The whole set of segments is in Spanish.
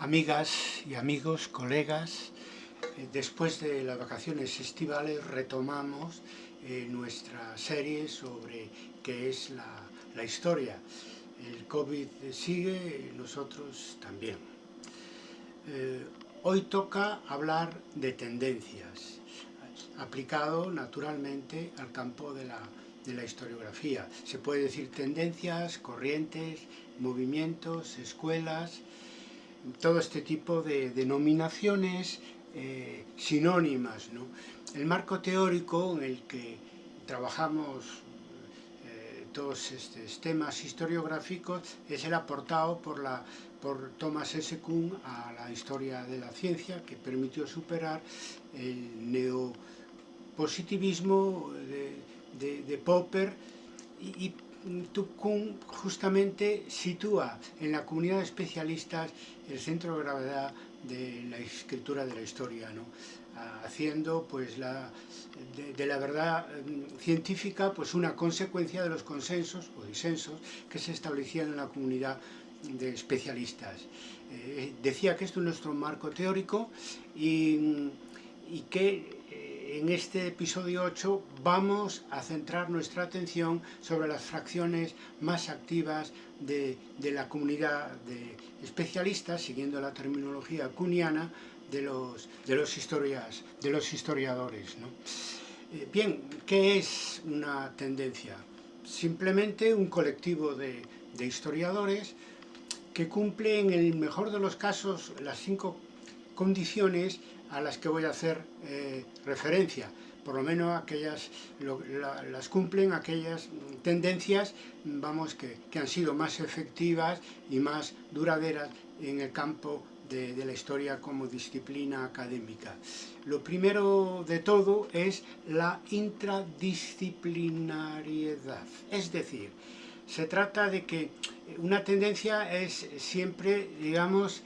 Amigas y amigos, colegas, eh, después de las vacaciones estivales retomamos eh, nuestra serie sobre qué es la, la, historia. El COVID sigue, nosotros también. Eh, hoy toca hablar de tendencias, aplicado naturalmente al campo de la, de la historiografía. Se puede decir tendencias, corrientes, movimientos, escuelas, todo este tipo de denominaciones eh, sinónimas. ¿no? El marco teórico en el que trabajamos eh, todos estos temas historiográficos es el aportado por, la, por Thomas S. Kuhn a la historia de la ciencia que permitió superar el neopositivismo de, de, de Popper y, y Kuhn justamente sitúa en la comunidad de especialistas el centro de gravedad de la escritura de la historia, ¿no? haciendo pues la, de, la verdad mm, científica pues una consecuencia de los consensos o disensos que se establecían en la comunidad de especialistas. Eh, decía que esto es nuestro marco teórico y, mm, y que en este episodio 8 vamos a centrar nuestra atención sobre las fracciones más activas de, la comunidad de especialistas, siguiendo la terminología cuniana de los, historiadores. Eh, bien, ¿qué es una tendencia? Simplemente un colectivo de historiadores que cumple en el mejor de los casos las cinco condiciones a las que voy a hacer eh, referencia. Por lo menos aquellas las cumplen aquellas tendencias vamos, que, que, han sido más efectivas y más duraderas en el campo de la historia como disciplina académica. Lo primero de todo es la intradisciplinariedad, es decir, se trata de que una tendencia es siempre, digamos,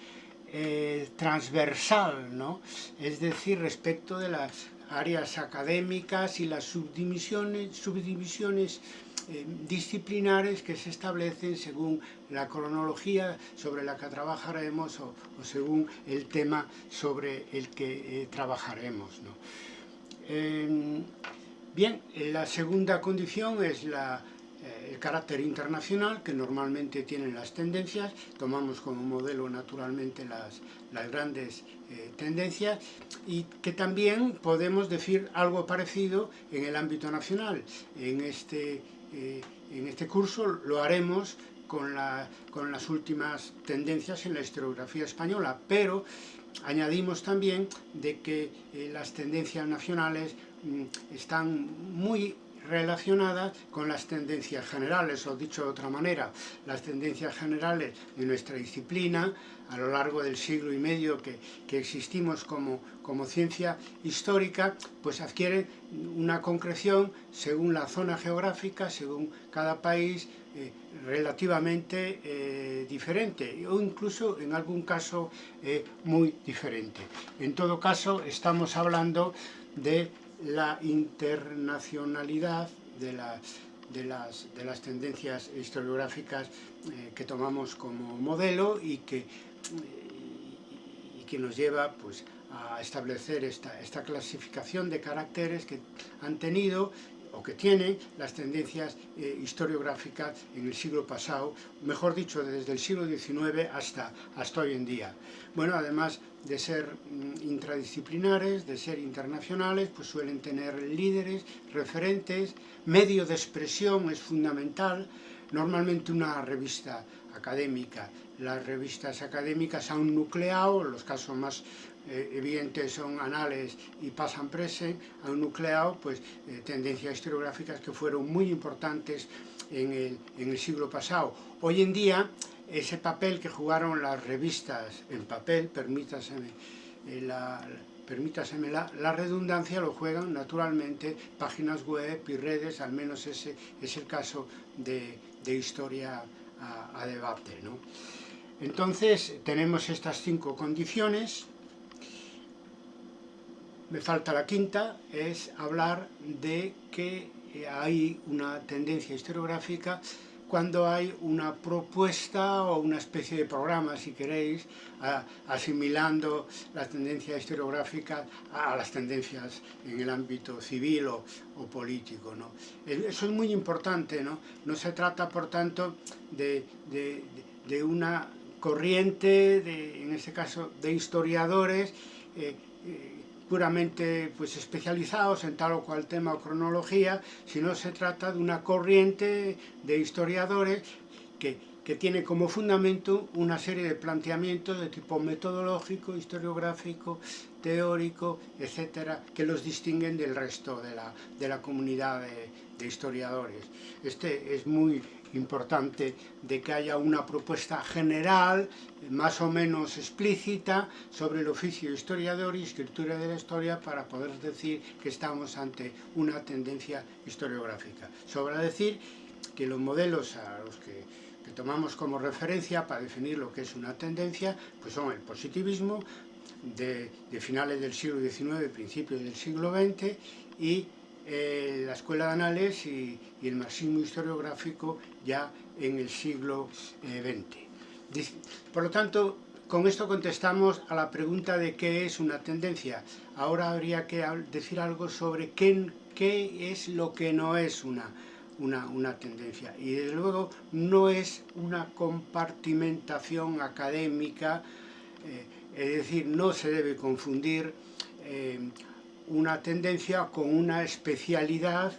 eh, transversal, ¿no? es decir, respecto de las áreas académicas y las subdivisiones, subdivisiones eh, disciplinares que se establecen según la cronología sobre la que trabajaremos o, según el tema sobre el que eh, trabajaremos. ¿no? bien, la segunda condición es la el carácter internacional que normalmente tienen las tendencias, tomamos como modelo naturalmente las, las grandes eh, tendencias y que también podemos decir algo parecido en el ámbito nacional. En este, eh, en este curso lo haremos con, la, con las últimas tendencias en la historiografía española, pero añadimos también de que eh, las tendencias nacionales mm, están muy relacionadas con las tendencias generales, o dicho de otra manera, las tendencias generales de nuestra disciplina a lo largo del siglo y medio que, que existimos como, como ciencia histórica, pues adquieren una concreción según la zona geográfica, según cada país, eh, relativamente eh, diferente o incluso en algún caso eh, muy diferente. En todo caso estamos hablando de la internacionalidad de las, de las, de las tendencias historiográficas eh, que tomamos como modelo y que, eh, y que nos lleva pues, a establecer esta, esta clasificación de caracteres que han tenido o que tienen las tendencias eh, historiográficas en el siglo pasado, mejor dicho, desde el siglo XIX hasta, hasta hoy en día. Bueno, además de ser mm, intradisciplinares, de ser internacionales, pues suelen tener líderes, referentes, medio de expresión es fundamental, normalmente una revista académica. Las revistas académicas han nucleado, los casos más eh, evidentes son anales y pasan prese, han nucleado pues, eh, tendencias historiográficas que fueron muy importantes en el, en el siglo pasado. Hoy en día, ese papel que jugaron las revistas en papel, permítaseme eh, la, permítaseme la, la, redundancia, lo juegan naturalmente páginas web y redes, al menos ese es el caso de, de historia a, a debate. ¿no? Entonces, tenemos estas cinco condiciones, me falta la quinta, es hablar de que hay una tendencia historiográfica cuando hay una propuesta o una especie de programa, si queréis, asimilando la tendencia historiográfica a las tendencias en el ámbito civil o, político. ¿no? Eso es muy importante, ¿no? No se trata, por tanto, de, una corriente, en este caso, de historiadores, eh, eh, puramente pues, especializados en tal o cual tema o cronología, sino se trata de una corriente de historiadores que, que tiene como fundamento una serie de planteamientos de tipo metodológico, historiográfico, teórico, etcétera, que los distinguen del resto de la, de la comunidad de, de historiadores. Este es muy importante de que haya una propuesta general, más o menos explícita, sobre el oficio historiador y escritura de la historia para poder decir que estamos ante una tendencia historiográfica. Sobra decir que los modelos a los que, que tomamos como referencia para definir lo que es una tendencia pues son el positivismo de, de finales del siglo XIX, principios del siglo XX y eh, la Escuela de Anales y, el marxismo historiográfico ya en el siglo XX. Eh, por lo tanto, con esto contestamos a la pregunta de qué es una tendencia. Ahora habría que decir algo sobre qué, qué es lo que no es una, una, una, tendencia. Y desde luego no es una compartimentación académica, eh, es decir, no se debe confundir una tendencia con una especialidad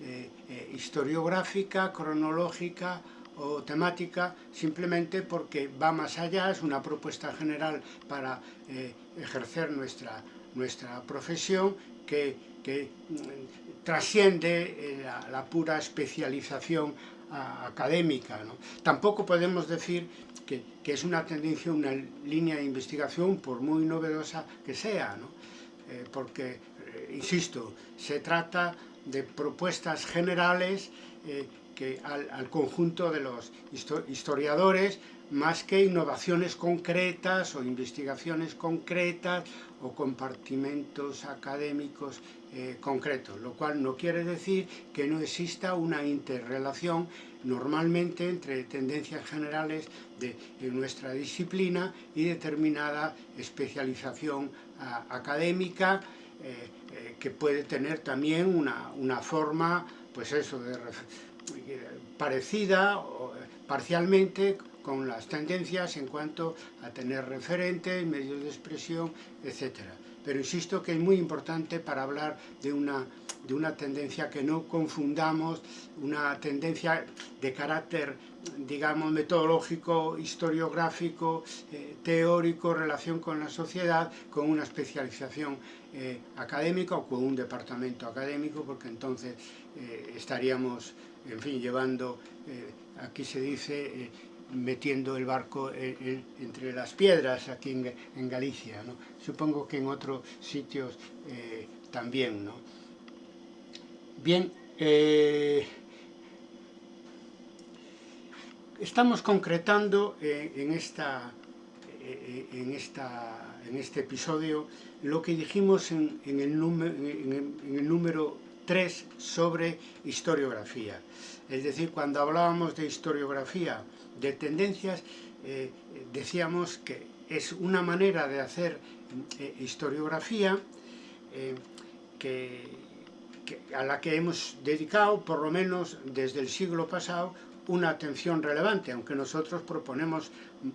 eh, eh, historiográfica, cronológica o temática, simplemente porque va más allá, es una propuesta general para eh, ejercer nuestra, nuestra profesión que, que mm, trasciende la, pura especialización académica. ¿no? Tampoco podemos decir que, que, es una tendencia, una línea de investigación, por muy novedosa que sea, ¿no? porque insisto, se trata de propuestas generales eh, que al, conjunto de los historiadores, más que innovaciones concretas o investigaciones concretas o compartimentos académicos eh, concretos, lo cual no quiere decir que no exista una interrelación normalmente entre tendencias generales de, nuestra disciplina y determinada especialización académica eh, eh, que puede tener también una, una forma, pues eso, de, parecida o, parcialmente con las tendencias en cuanto a tener referentes, medios de expresión, etc. Pero insisto que es muy importante para hablar de una, de una tendencia que no confundamos, una tendencia de carácter digamos, metodológico, historiográfico, eh, teórico, relación con la sociedad, con una especialización eh, académica o con un departamento académico, porque entonces eh, estaríamos, en fin, llevando, aquí se dice, metiendo el barco entre las piedras aquí en, Galicia. Supongo que en otros sitios eh, también. Bien, eh, estamos concretando eh, en, esta, eh, en, esta, en este episodio lo que dijimos en, el, número, en el número 3 sobre historiografía. Es decir, cuando hablábamos de historiografía, de tendencias, eh, decíamos que es una manera de hacer eh, historiografía eh, que, a la que hemos dedicado, por lo menos desde el siglo pasado, una atención relevante, aunque nosotros proponemos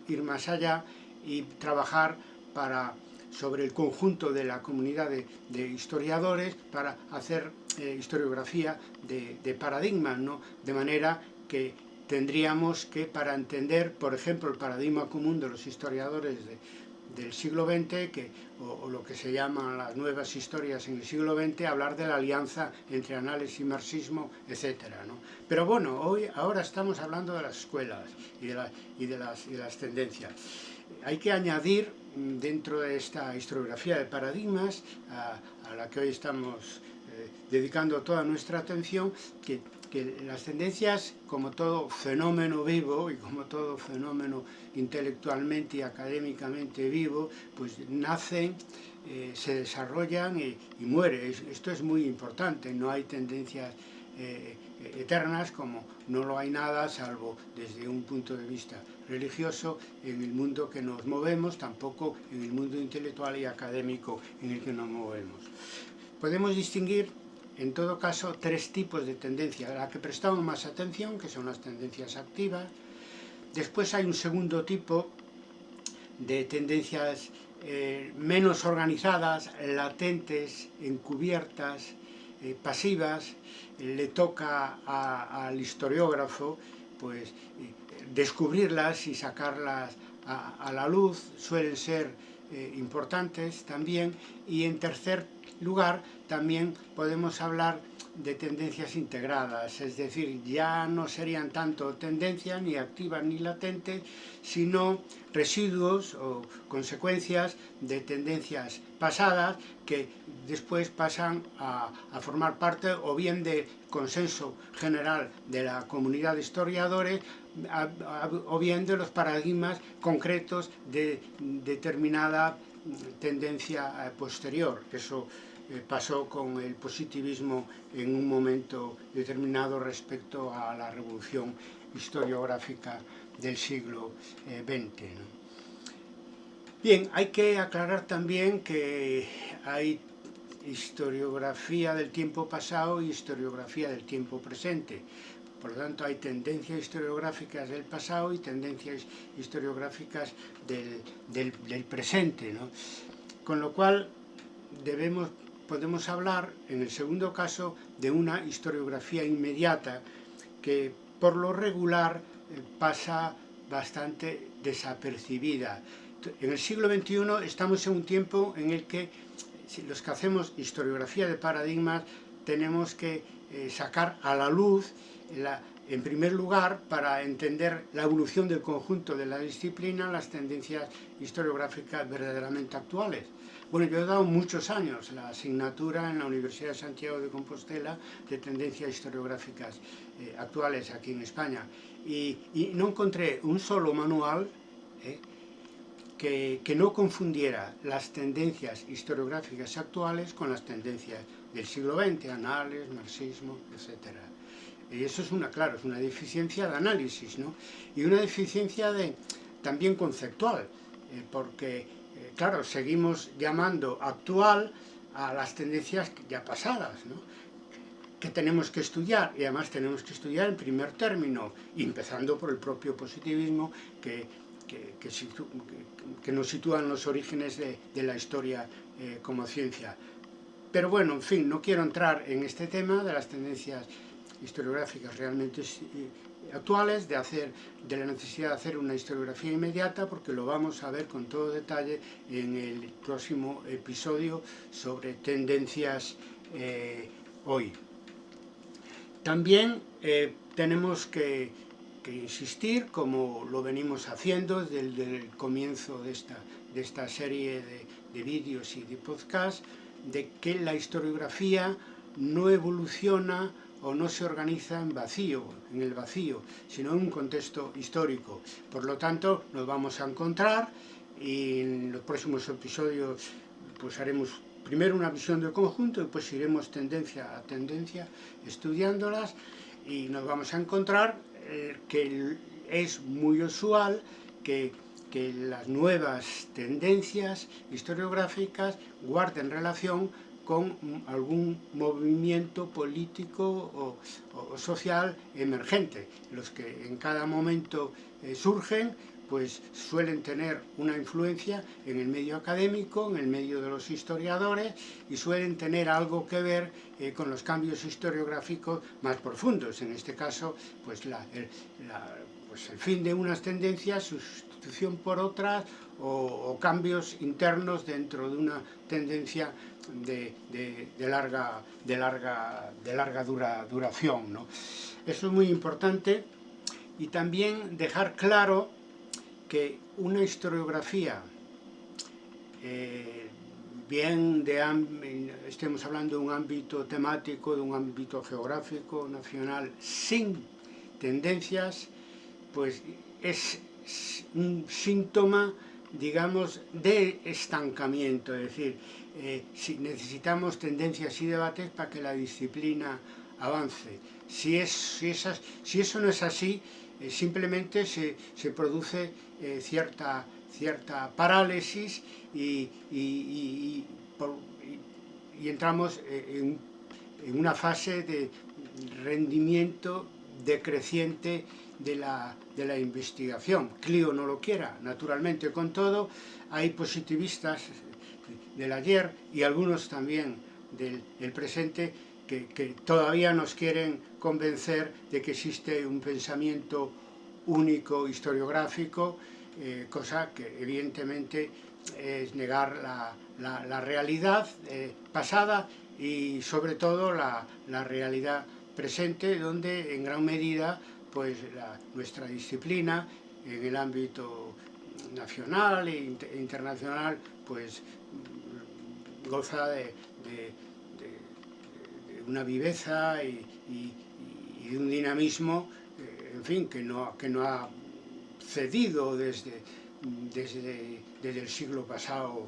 ir más allá y trabajar para, sobre el conjunto de la comunidad de, historiadores para hacer historiografía de, de paradigmas, ¿no? de manera que tendríamos que, para entender, por ejemplo, el paradigma común de los historiadores de, del siglo XX, que, o, lo que se llaman las nuevas historias en el siglo XX, hablar de la alianza entre análisis y marxismo, etc. ¿no? Pero bueno, hoy, ahora estamos hablando de las escuelas y de, la, y de las tendencias. Hay que añadir mm, dentro de esta historiografía de paradigmas, a, a la que hoy estamos eh, dedicando toda nuestra atención, que que las tendencias, como todo fenómeno vivo y como todo fenómeno intelectualmente y académicamente vivo, pues nacen, eh, se desarrollan y, y mueren. Esto es muy importante, no hay tendencias eh, eternas como no lo hay nada salvo desde un punto de vista religioso en el mundo que nos movemos, tampoco en el mundo intelectual y académico en el que nos movemos. Podemos distinguir en todo caso tres tipos de tendencias, a la que prestamos más atención, que son las tendencias activas, después hay un segundo tipo de tendencias eh, menos organizadas, latentes, encubiertas, eh, pasivas, le toca al historiógrafo pues eh, descubrirlas y sacarlas a, la luz, suelen ser importantes también, y en tercer lugar también podemos hablar de tendencias integradas, es decir, ya no serían tanto tendencias ni activas ni latentes, sino residuos o consecuencias de tendencias pasadas que después pasan a, formar parte o bien de consenso general de la comunidad de historiadores o bien de los paradigmas concretos de determinada tendencia eh, posterior. Eso pasó con el positivismo en un momento determinado respecto a la revolución historiográfica del siglo XX. Eh, Bien, hay que aclarar también que hay historiografía del tiempo pasado y historiografía del tiempo presente. Por lo tanto, hay tendencias historiográficas del pasado y tendencias historiográficas del, del presente. Con lo cual, debemos podemos hablar, en el segundo caso, de una historiografía inmediata que por lo regular eh, pasa bastante desapercibida. En el siglo XXI estamos en un tiempo en el que los que hacemos historiografía de paradigmas tenemos que eh, sacar a la luz la, en primer lugar, para entender la evolución del conjunto de la disciplina, las tendencias historiográficas verdaderamente actuales. Bueno, yo he dado muchos años la asignatura en la Universidad de Santiago de Compostela de tendencias historiográficas eh, actuales aquí en España y, no encontré un solo manual eh, que, que, no confundiera las tendencias historiográficas actuales con las tendencias del siglo XX, anales, marxismo, etcétera. Y eso es una, claro, es una deficiencia de análisis, ¿no? Y una deficiencia de, también conceptual, eh, porque, eh, claro, seguimos llamando actual a las tendencias ya pasadas, ¿no? que tenemos que estudiar, y además tenemos que estudiar en primer término, empezando por el propio positivismo que, que, que, nos sitúa en los orígenes de, de la historia eh, como ciencia. Pero bueno, en fin, no quiero entrar en este tema de las tendencias historiográficas realmente eh, actuales, de, hacer, de la necesidad de hacer una historiografía inmediata, porque lo vamos a ver con todo detalle en el próximo episodio sobre tendencias eh, hoy. También eh, tenemos que, insistir, como lo venimos haciendo desde el comienzo de esta, de esta serie de, de vídeos y de podcasts, de que la historiografía no evoluciona o no se organiza en vacío, en el vacío, sino en un contexto histórico. Por lo tanto, nos vamos a encontrar y en los próximos episodios pues haremos primero una visión del conjunto y pues iremos tendencia a tendencia estudiándolas y nos vamos a encontrar eh, que es muy usual que, que las nuevas tendencias historiográficas guarden relación con algún movimiento político o, social emergente. Los que en cada momento eh, surgen, pues suelen tener una influencia en el medio académico, en el medio de los historiadores, y suelen tener algo que ver eh, con los cambios historiográficos más profundos. En este caso, pues, el, pues el fin de unas tendencias, por otras, o, cambios internos dentro de una tendencia de, larga, duración. Eso es muy importante y también dejar claro que una historiografía, eh, bien de estemos hablando de un ámbito temático, de un ámbito geográfico, nacional, sin tendencias, pues es un síntoma digamos, de estancamiento, es decir, eh, si necesitamos tendencias y debates para que la disciplina avance. si, es, si, si eso no es así, eh, simplemente se, se produce eh, cierta, cierta parálisis y, y, y, y entramos en, en, una fase de rendimiento decreciente de la, de la investigación. Clio no lo quiera, naturalmente, con todo, hay positivistas del ayer y algunos también del, presente que, que, todavía nos quieren convencer de que existe un pensamiento único historiográfico, eh, cosa que evidentemente es negar la, la, la realidad eh, pasada y sobre todo la, la, realidad presente, donde en gran medida pues, nuestra disciplina en el ámbito nacional e internacional pues goza de, una viveza y, y, de un dinamismo, eh, en fin, que no, que no ha cedido desde, desde, desde el siglo pasado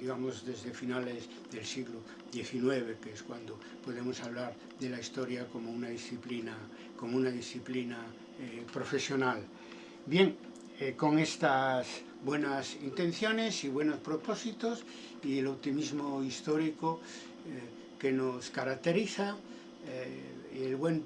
digamos desde finales del siglo XIX, que es cuando podemos hablar de la historia como una disciplina, como una disciplina eh, profesional. Bien, eh, con estas buenas intenciones y buenos propósitos y el optimismo histórico eh, que nos caracteriza y el buen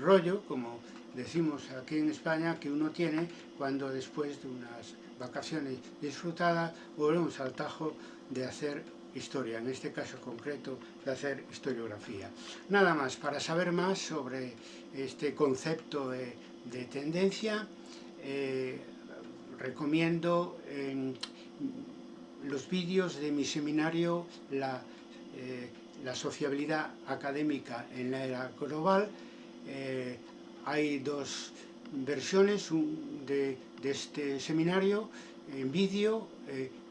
rollo, como decimos aquí en España, que uno tiene cuando después de unas vacaciones disfrutadas volvemos al tajo de hacer historia, en este caso concreto de hacer historiografía. Nada más, para saber más sobre este concepto de, de tendencia, eh, recomiendo en los vídeos de mi seminario la, eh, la, sociabilidad académica en la era global. Eh, hay dos versiones de, de, este seminario en vídeo,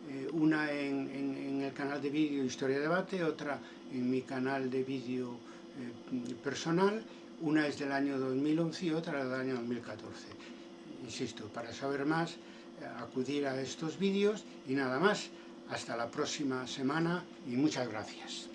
eh una en, el canal de vídeo Historia Debate, otra en mi canal de vídeo eh, personal, una es del año 2011 y otra del año 2014. Insisto, para saber más, acudir a estos vídeos y nada más. Hasta la próxima semana y muchas gracias.